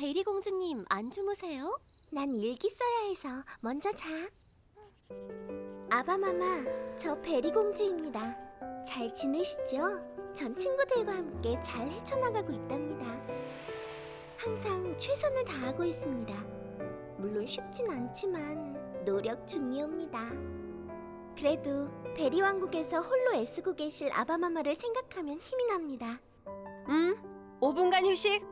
베리 공주님 안 주무세요? 난 일기 써야 해서 먼저 자. 아바마마, 저 베리 공주입니다. 잘 지내시죠? 전 친구들과 함께 잘 헤쳐나가고 있답니다. 항상 최선을 다하고 있습니다. 물론 쉽진 않지만 노력 중이옵니다. 그래도 베리 왕국에서 홀로 애쓰고 계실 아바마마를 생각하면 힘이 납니다. 음, 5분간 휴식.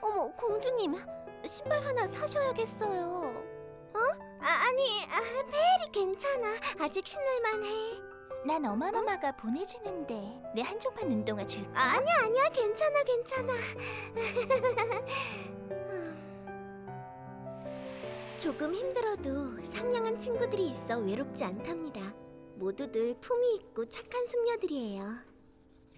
어머, 공주님, 신발 하나 사셔야겠어요. 어? 아, 아니, 아, 베리 괜찮아. 아직 신을만해. 난 어마마마가 보내주는데 내 한정판 운동화 줄까? 아니야, 아니야, 괜찮아, 괜찮아. 조금 힘들어도 상냥한 친구들이 있어 외롭지 않답니다. 모두들 품위 있고 착한 숙녀들이에요.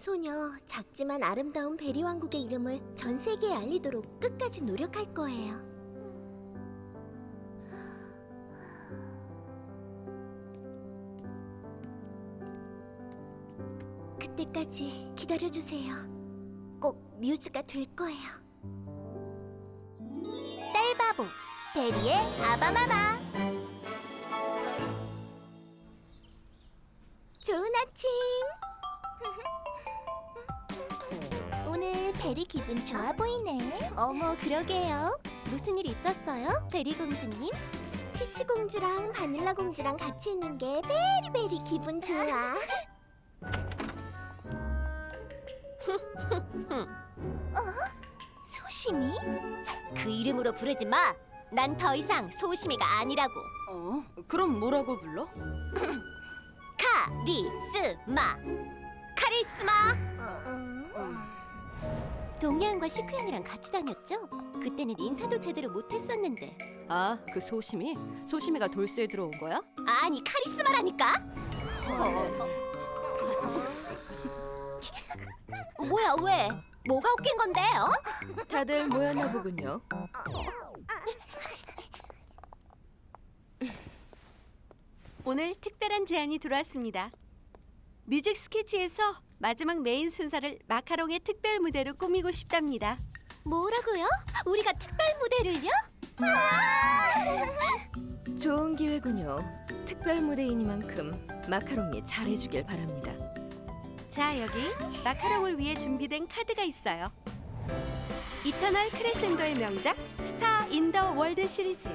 소녀, 작지만 아름다운 베리 왕국의 이름을 전 세계에 알리도록 끝까지 노력할 거예요. 그때까지 기다려주세요. 꼭 뮤즈가 될 거예요. 딸바보 베리의 아바마마 좋은 아침. 베리 기분 좋아 보이네 어머, 그러게요. 무슨 일 있었어요? 베리 공주님? 피치 공주랑 바닐라 공주랑 같이 있는 게 very very 기분 좋아. 소심이? 그 이름으로 부르지 마. 난 더 이상 소심이가 아니라고. 어? 그럼 뭐라고 불러? 카리스마. 카리스마. 동양과 시크양이랑 같이 다녔죠? 그때는 인사도 제대로 못했었는데. 아, 그 소심이? 소심이가 돌쇠에 들어온 거야? 아니 카리스마라니까. 뭐야 왜? 뭐가 웃긴 건데? 어? 다들 모였나 보군요. 오늘 특별한 제안이 들어왔습니다. 뮤직 스케치에서 마지막 메인 순서를 마카롱의 특별 무대로 꾸미고 싶답니다. 뭐라고요? 우리가 특별 무대를요? 좋은 기회군요. 특별 무대이니만큼 마카롱이 잘해주길 바랍니다. 자, 여기 마카롱을 위해 준비된 카드가 있어요. Eternal Crescendo의 명작 Star in the World 시리즈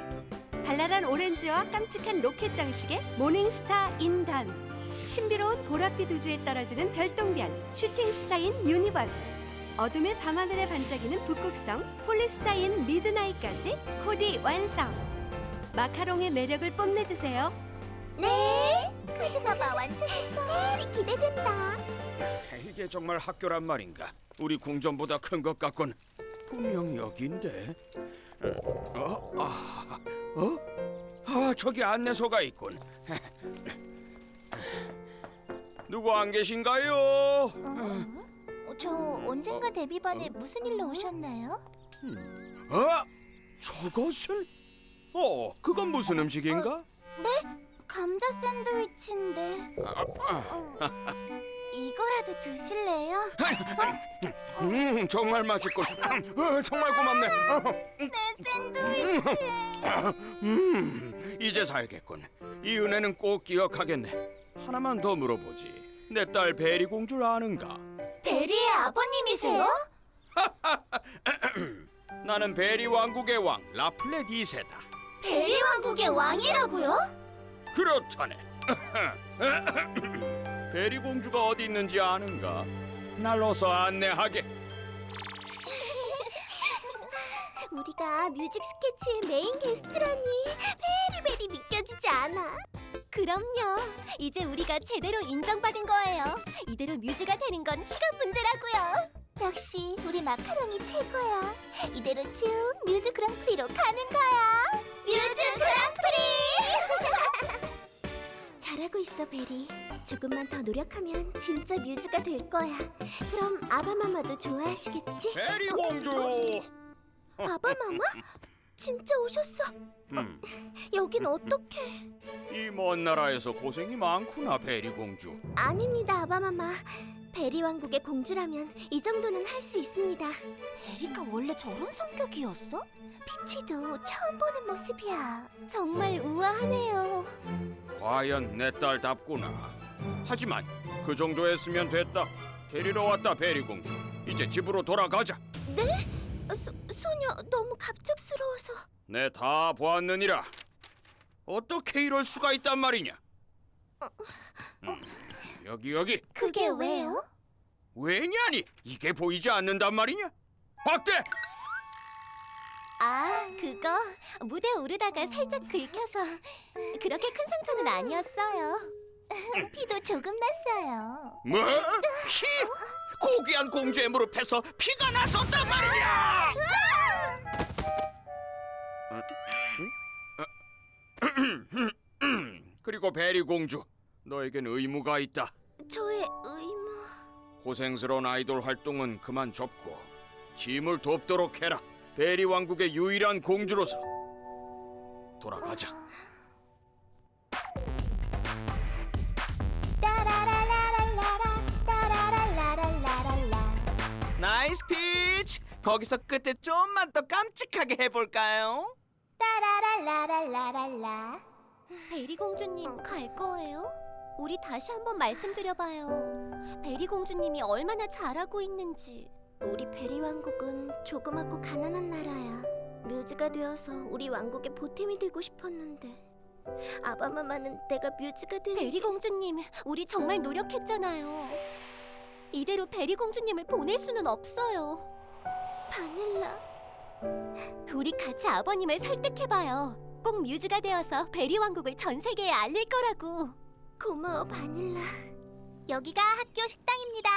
발랄한 오렌지와 깜찍한 로켓 장식의 Morning Star in Dawn 신비로운 보랏빛 우주에 떨어지는 별똥별 Shooting Star in Universe 어둠의 밤하늘에 반짝이는 북극성 Polestar in Midnight까지 코디 완성 마카롱의 매력을 뽐내주세요 네, 카드가 봐 완전 예뻐. 기대된다. 이게 정말 학교란 말인가? 우리 궁전보다 큰 것 같군. 분명 여긴데. 어? 아, 어? 아, 저기 안내소가 있군. 누구 안 계신가요? 어, 저 언젠가 데뷔반에 무슨 일로 오셨나요? 어? 저것은? 어, 그건 무슨 음식인가? 감자 샌드위치인데 어, 이거라도 드실래요? 음, 정말 맛있군. 어, 정말 고맙네. 어, 내 샌드위치. 음, 이제 살겠군. 이 은혜는 꼭 기억하겠네. 하나만 더 물어보지. 내 딸 베리 공주를 아는가? 베리의 아버님이세요? 나는 베리 왕국의 왕 라플렛 2세다. 베리 왕국의 왕이라고요? 그렇다네. 베리 공주가 어디 있는지 아는가? 날 어서 안내하게. 우리가 뮤직 스케치의 메인 게스트라니 very very 믿겨지지 않아. 그럼요. 이제 우리가 제대로 인정받은 거예요. 이대로 뮤즈가 되는 건 시간 문제라고요. 역시 우리 마카롱이 최고야 이대로 쭉 뮤즈 그랑프리로 가는 거야 뮤즈 그랑프리! 잘하고 있어, 베리. 조금만 더 노력하면 진짜 뮤즈가 될 거야. 그럼 아바마마도 좋아하시겠지? 베리 공주. 아바마마? 진짜 오셨어? 음, 여긴 어떡해? 이 먼 나라에서 고생이 많구나 베리 공주. 아닙니다, 아바마마. 베리 왕국의 공주라면 이 정도는 할 수 있습니다. 베리가 원래 저런 성격이었어? 피치도 처음 보는 모습이야. 정말 우아하네요. 과연 내 딸답구나. 하지만 그 정도 했으면 됐다. 데리러 왔다 베리 공주. 이제 집으로 돌아가자. 어, 소, 소녀 너무 갑작스러워서 내 다 보았느니라. 어떻게 이럴 수가 있단 말이냐? 음, 여기 여기 그게 왜요? 왜냐니? 이게 보이지 않는단 말이냐? 박대! 아, 그거 무대 오르다가 살짝 긁혀서 그렇게 큰 상처는 아니었어요. 피도 조금 났어요. 뭐? 피? 고귀한 공주의 무릎에서 피가 났었단 말이야! 그리고 베리 공주, 너에겐 의무가 있다. 저의 의무 고생스러운 아이돌 활동은 그만 접고 짐을 돕도록 해라. 베리 왕국의 유일한 공주로서 돌아가자. 따라라라라라라. Nice 피치! 거기서 끝에 좀만 더 깜찍하게 해볼까요? 따라라라라라라. 베리 공주님 갈 거예요? 우리 다시 한번 말씀드려봐요. 베리 공주님이 얼마나 잘하고 있는지. 우리 베리 왕국은 조그맣고 가난한 나라야. 뮤즈가 되어서 우리 왕국의 보탬이 되고 싶었는데 아바마마는 내가 뮤즈가 되는 베리 공주님, 우리 정말 노력했잖아요. 이대로 베리 공주님을 보낼 수는 없어요. 바닐라 우리 같이 아버님을 설득해봐요. 꼭 뮤즈가 되어서 베리 왕국을 전 세계에 알릴 거라고. 고마워 바닐라 여기가 학교 식당입니다.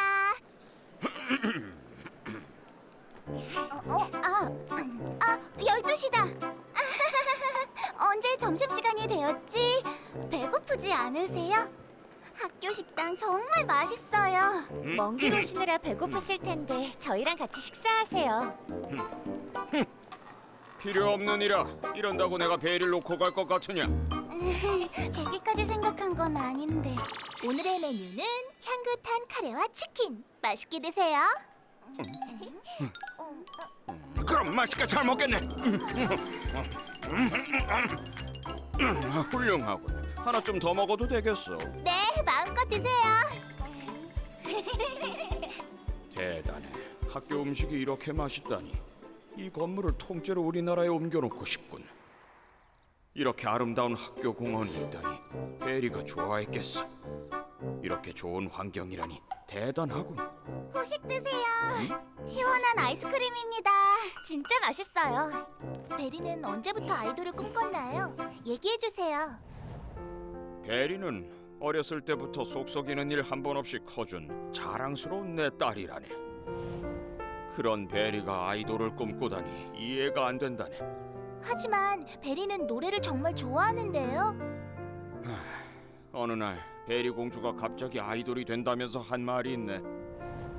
어, 어, 아, 아, 12시다. 언제 점심시간이 되었지? 배고프지 않으세요? 학교 식당 정말 맛있어요. 먼 길 오시느라 배고프실 텐데 저희랑 같이 식사하세요. 필요 없느니라. 이런다고 내가 베리를 놓고 갈 것 같으냐? 거기까지 생각한 건 아닌데. 오늘의 메뉴는 향긋한 카레와 치킨. 맛있게 드세요. 그럼 맛있게 잘 먹겠네. 훌륭하고 하나 좀 더 먹어도 되겠어. 네, 마음껏 드세요. 대단해. 학교 음식이 이렇게 맛있다니. 이 건물을 통째로 우리나라에 옮겨놓고 싶군. 이렇게 아름다운 학교 공원이 있다니 베리가 좋아했겠어. 이렇게 좋은 환경이라니 대단하군. 후식 드세요. 시원한 아이스크림입니다. 진짜 맛있어요. 베리는 언제부터 아이돌을 꿈꿨나요? 얘기해 주세요. 베리는 어렸을 때부터 속썩이는 일 한 번 없이 커준 자랑스러운 내 딸이라네. 그런 베리가 아이돌을 꿈꾸다니 이해가 안 된다네. 하지만 베리는 노래를 정말 좋아하는데요. 어느 날 베리 공주가 갑자기 아이돌이 된다면서 한 말이 있네.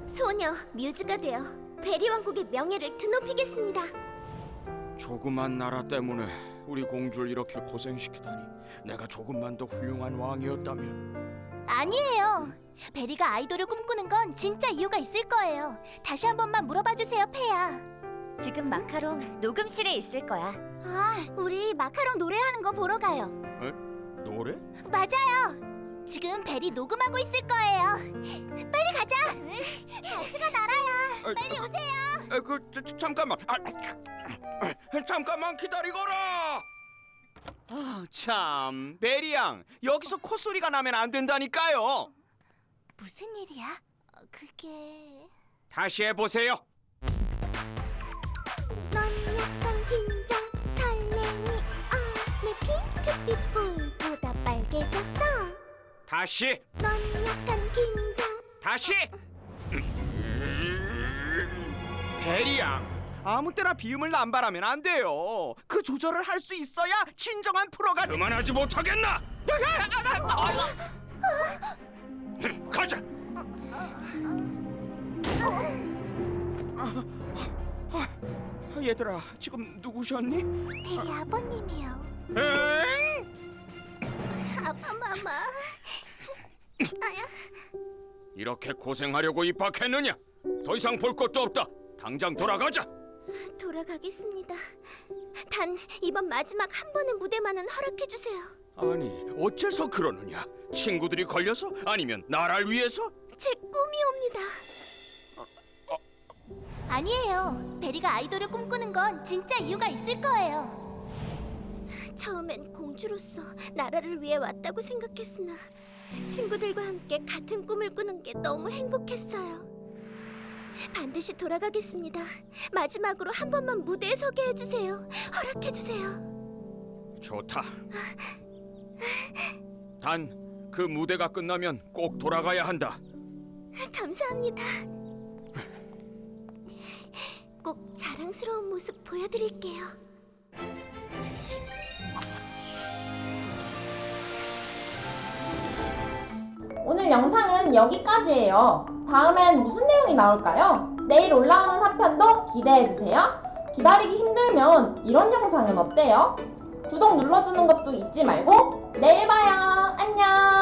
소녀 뮤즈가 되어 베리 왕국의 명예를 드높이겠습니다 조그만 나라 때문에 우리 공주를 이렇게 고생시키다니. 내가 조금만 더 훌륭한 왕이었다면. 아니에요. 베리가 아이돌을 꿈꾸는 건 진짜 이유가 있을 거예요. 다시 한 번만 물어봐 주세요, 페야. 지금 마카롱 녹음실에 있을 거야. 아, 우리 마카롱 노래하는 거 보러 가요. 노래? 맞아요. 지금 베리 녹음하고 있을 거예요. 빨리 가자. 같이 가 나라야. 빨리 오세요. 에, 그 저, 저, 잠깐만. 아, 아, 잠깐만 기다리거라. 아, 참, 베리 양, 여기서 콧소리가 나면 안 된다니까요. 무슨 일이야? 어, 그게 다시 해보세요. 넌 약간 긴장 설레니 어내 핑크빛 불보다 빨개졌어 다시, 넌 약간 긴장 다시. 베리 양, 아무 때나 비음을 남발하면 안 돼요. 그 조절을 할 수 있어야 진정한 프로가 돼. 그만하지 못하겠나? 가자. 아, 얘들아, 지금 누구셨니? 베리 아버님이요. 엥? 아바마마 이렇게 고생하려고 입학했느냐? 더 이상 볼 것도 없다. 당장 돌아가자. 돌아가겠습니다. 단 이번 마지막 한 번의 무대만은 허락해 주세요. 아니, 어째서 그러느냐? 친구들이 걸려서 아니면 나를 위해서? 제 꿈이옵니다. 아니에요. 베리가 아이돌을 꿈꾸는 건 진짜 이유가 있을 거예요. 처음엔 공주로서 나라를 위해 왔다고 생각했으나 친구들과 함께 같은 꿈을 꾸는 게 너무 행복했어요. 반드시 돌아가겠습니다. 마지막으로 한 번만 무대에 서게 해주세요. 허락해 주세요. 좋다. 단 그 무대가 끝나면 꼭 돌아가야 한다. 감사합니다. 꼭 자랑스러운 모습 보여드릴게요. 오늘은 여기까지예요. 다음엔 무슨 내용이 나올까요? 내일 올라오는 하편도 기대해주세요. 기다리기 힘들면 이런 영상은 어때요? 구독 눌러주는 것도 잊지 말고 내일 봐요. 안녕.